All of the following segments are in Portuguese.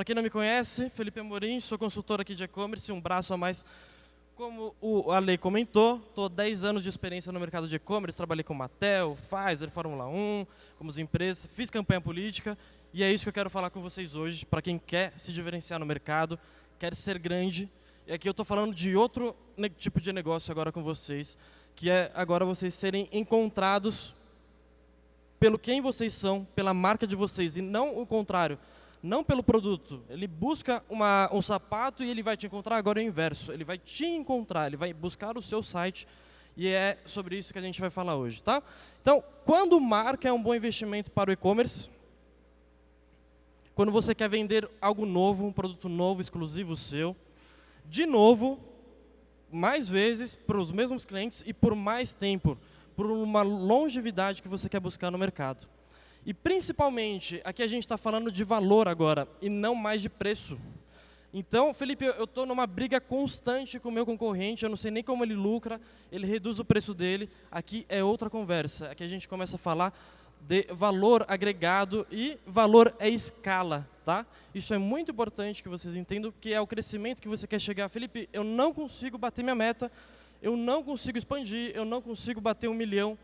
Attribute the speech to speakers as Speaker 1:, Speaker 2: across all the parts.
Speaker 1: Para quem não me conhece, Felipe Amorim, sou consultor aqui de e-commerce, um braço a mais. Como o Ale comentou, estou 10 anos de experiência no mercado de e-commerce, trabalhei com Mattel, Pfizer, Fórmula 1, como empresas, fiz campanha política e é isso que eu quero falar com vocês hoje, para quem quer se diferenciar no mercado, quer ser grande. E aqui eu estou falando de outro tipo de negócio agora com vocês, que é agora vocês serem encontrados pelo quem vocês são, pela marca de vocês, e não o contrário não pelo produto. Ele busca uma, um sapato e ele vai te encontrar, agora é o inverso. Ele vai te encontrar, ele vai buscar o seu site e é sobre isso que a gente vai falar hoje. Tá? Então, quando marca é um bom investimento para o e-commerce? Quando você quer vender algo novo, um produto novo, exclusivo seu, de novo, mais vezes para os mesmos clientes e por mais tempo, por uma longevidade que você quer buscar no mercado. E principalmente, aqui a gente está falando de valor agora, e não mais de preço. Então, Felipe, eu estou numa briga constante com o meu concorrente, eu não sei nem como ele lucra, ele reduz o preço dele. Aqui é outra conversa, aqui a gente começa a falar de valor agregado e valor é escala, tá? Isso é muito importante que vocês entendam, que é o crescimento que você quer chegar. Felipe, eu não consigo bater minha meta, eu não consigo expandir, eu não consigo bater um milhão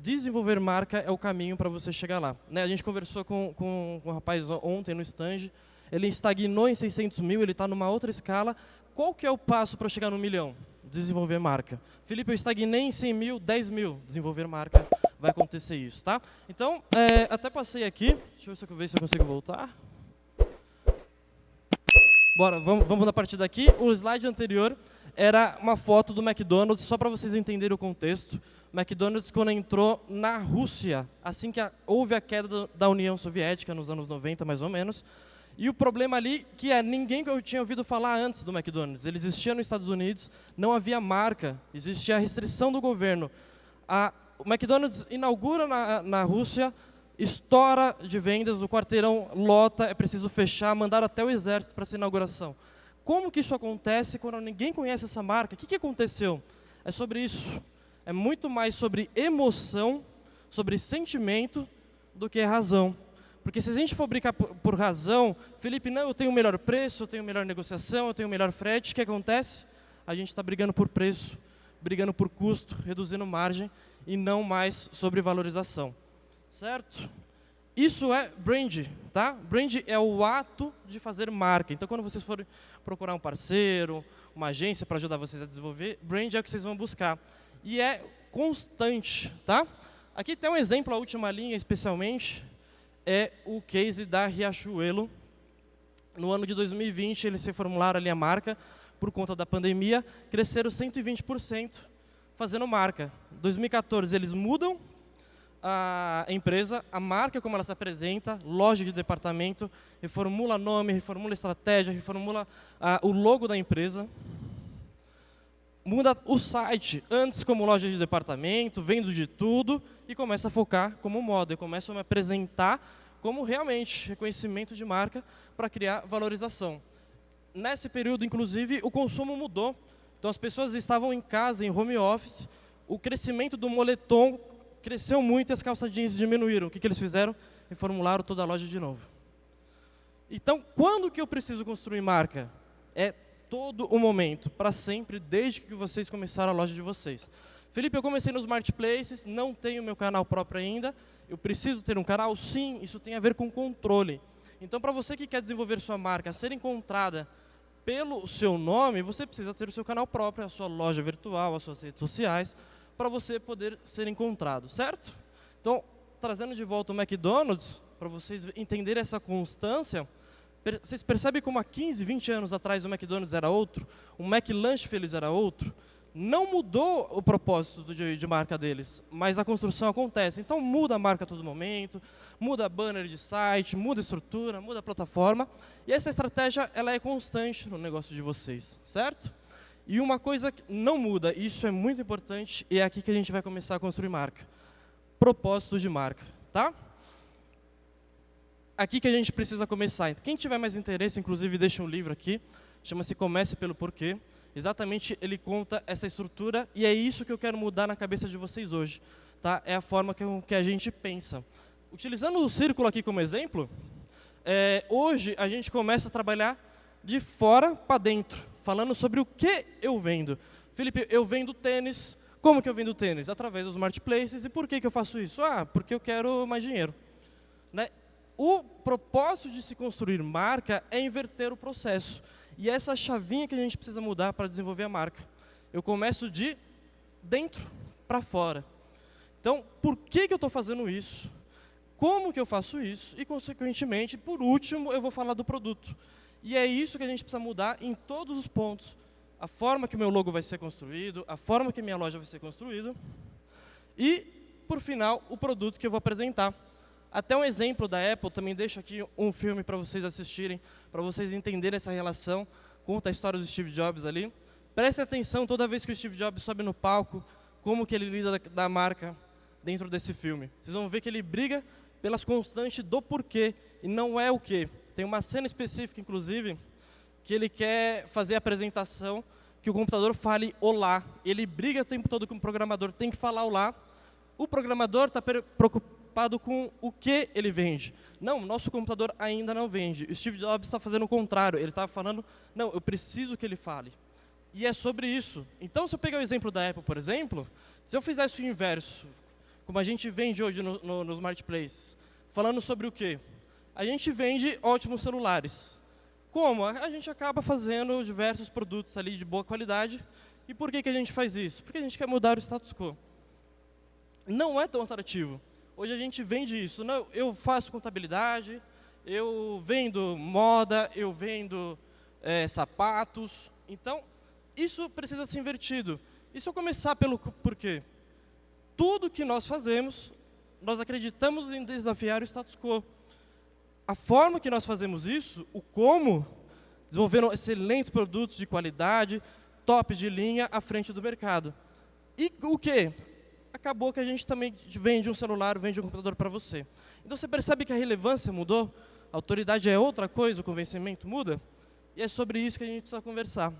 Speaker 1: desenvolver marca é o caminho para você chegar lá. Né? A gente conversou com, com, com um rapaz ontem no stand, ele estagnou em 600 mil, ele está numa outra escala. Qual que é o passo para chegar no milhão? Desenvolver marca. Felipe, eu estagnei em 100 mil, 10 mil. Desenvolver marca, vai acontecer isso, tá? Então, é, até passei aqui. Deixa eu ver se eu consigo voltar. Bora, vamos, vamos na partida aqui. O slide anterior era uma foto do McDonald's, só para vocês entenderem o contexto. McDonald's, quando entrou na Rússia, assim que a, houve a queda da União Soviética, nos anos 90, mais ou menos, e o problema ali, que é ninguém que eu tinha ouvido falar antes do McDonald's. Ele existia nos Estados Unidos, não havia marca, existia a restrição do governo. A, o McDonald's inaugura na, na Rússia, estoura de vendas, o quarteirão lota, é preciso fechar, mandar até o exército para essa inauguração. Como que isso acontece quando ninguém conhece essa marca? O que, que aconteceu? É sobre isso. É muito mais sobre emoção, sobre sentimento, do que razão. Porque se a gente for brincar por, por razão, Felipe, não, eu tenho o melhor preço, eu tenho melhor negociação, eu tenho o melhor frete, o que acontece? A gente está brigando por preço, brigando por custo, reduzindo margem, e não mais sobre valorização. Certo? Isso é brand, tá? Brand é o ato de fazer marca. Então, quando vocês forem procurar um parceiro, uma agência para ajudar vocês a desenvolver, brand é o que vocês vão buscar. E é constante, tá? Aqui tem um exemplo, a última linha especialmente, é o case da Riachuelo. No ano de 2020, eles se formularam ali a marca, por conta da pandemia, cresceram 120% fazendo marca. 2014, eles mudam a empresa, a marca como ela se apresenta, loja de departamento, reformula nome, reformula estratégia, reformula o logo da empresa, muda o site, antes como loja de departamento, vendo de tudo, e começa a focar como moda, e começa a me apresentar como realmente reconhecimento de marca para criar valorização. Nesse período, inclusive, o consumo mudou. Então, as pessoas estavam em casa, em home office, o crescimento do moletom cresceu muito e as calças jeans diminuíram. O que, que eles fizeram? Reformularam toda a loja de novo. Então, quando que eu preciso construir marca? É todo o momento, para sempre, desde que vocês começaram a loja de vocês. Felipe, eu comecei nos marketplaces, não tenho meu canal próprio ainda. Eu preciso ter um canal? Sim, isso tem a ver com controle. Então, para você que quer desenvolver sua marca, ser encontrada pelo seu nome, você precisa ter o seu canal próprio, a sua loja virtual, as suas redes sociais, para você poder ser encontrado, certo? Então, trazendo de volta o McDonald's, para vocês entenderem essa constância, vocês percebem como há 15, 20 anos atrás o McDonald's era outro, o McLanche Feliz era outro? Não mudou o propósito de, de, marca deles, mas a construção acontece. Então muda a marca a todo momento, muda banner de site, muda a estrutura, muda a plataforma. E essa estratégia ela é constante no negócio de vocês, certo? E uma coisa que não muda, isso é muito importante, e é aqui que a gente vai começar a construir marca. Propósito de marca, tá? Aqui que a gente precisa começar. Quem tiver mais interesse, inclusive, deixa um livro aqui, chama-se Comece pelo Porquê. Exatamente, ele conta essa estrutura, e é isso que eu quero mudar na cabeça de vocês hoje. Tá? É a forma que, que a gente pensa. Utilizando o círculo aqui como exemplo, é, hoje a gente começa a trabalhar de fora para dentro, falando sobre o que eu vendo. Felipe, eu vendo tênis. Como que eu vendo tênis? Através dos marketplaces. E por que, que eu faço isso? Ah, porque eu quero mais dinheiro. Né? O propósito de se construir marca é inverter o processo. E essa chavinha que a gente precisa mudar para desenvolver a marca. Eu começo de dentro para fora. Então, por que, que eu estou fazendo isso? Como que eu faço isso? E, consequentemente, por último, eu vou falar do produto. E é isso que a gente precisa mudar em todos os pontos. A forma que o meu logo vai ser construído, a forma que minha loja vai ser construída. E, por final, o produto que eu vou apresentar. Até um exemplo da Apple, também deixo aqui um filme para vocês assistirem, para vocês entenderem essa relação. Conta a história do Steve Jobs ali. Prestem atenção toda vez que o Steve Jobs sobe no palco, como que ele lida da, da marca dentro desse filme. Vocês vão ver que ele briga pelas constantes do porquê e não é o que. Tem uma cena específica, inclusive, que ele quer fazer a apresentação que o computador fale olá. Ele briga o tempo todo com o programador, tem que falar olá. O programador está preocupado com o que ele vende. Não, nosso computador ainda não vende. O Steve Jobs está fazendo o contrário. Ele está falando, não, eu preciso que ele fale. E é sobre isso. Então, se eu pegar o exemplo da Apple, por exemplo, se eu fizesse o inverso, como a gente vende hoje no, no, nos falando sobre o quê? A gente vende ótimos celulares. Como? A gente acaba fazendo diversos produtos ali de boa qualidade. E por que, que a gente faz isso? Porque a gente quer mudar o status quo. Não é tão atrativo. Hoje a gente vende isso. Não, eu faço contabilidade, eu vendo moda, eu vendo é, sapatos. Então, isso precisa ser invertido. E se eu começar pelo porquê? Tudo que nós fazemos, nós acreditamos em desafiar o status quo. A forma que nós fazemos isso, o como, desenvolvendo excelentes produtos de qualidade, tops de linha à frente do mercado. E o que? acabou que a gente também vende um celular, vende um computador para você. Então você percebe que a relevância mudou, a autoridade é outra coisa, o convencimento muda, e é sobre isso que a gente precisa conversar.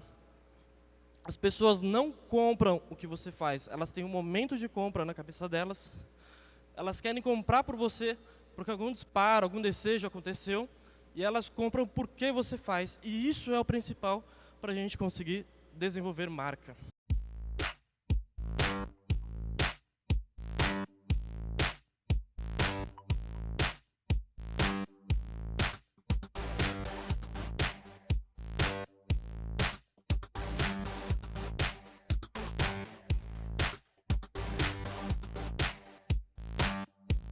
Speaker 1: As pessoas não compram o que você faz, elas têm um momento de compra na cabeça delas, elas querem comprar por você, porque algum disparo, algum desejo aconteceu, e elas compram porque você faz. E isso é o principal para a gente conseguir desenvolver marca.